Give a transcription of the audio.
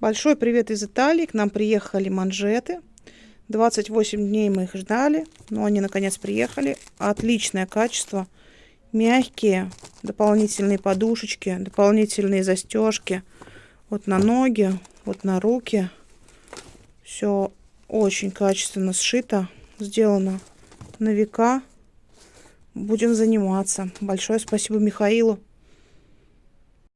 Большой привет из Италии. К нам приехали манжеты. 28 дней мы их ждали, но они наконец приехали. Отличное качество. Мягкие, дополнительные подушечки, дополнительные застежки. Вот на ноги, вот на руки. Все очень качественно сшито, сделано на века. Будем заниматься. Большое спасибо Михаилу.